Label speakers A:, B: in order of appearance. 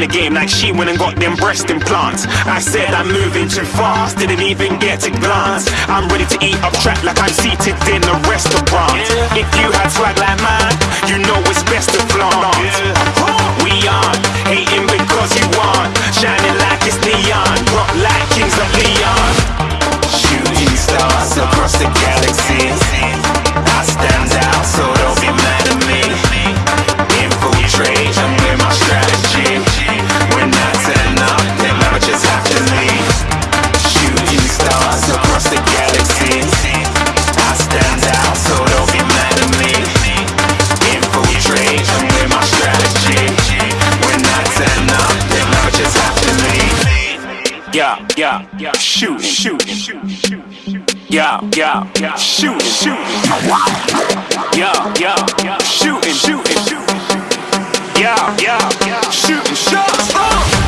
A: the game like she went and got them breast implants. I said I'm moving too fast, didn't even get a glance. I'm ready to eat up track like I'm seated in a restaurant. If you had swag like mine, you know it's best to flaunt. We aren't hating because you want, shining yeah, yeah, yeah, shoot, shoot, yeah, yeah, yeah, shoot, shoot, yeah, yeah, yeah, shooting, shooting, yeah, yeah, yeah, shooting shots.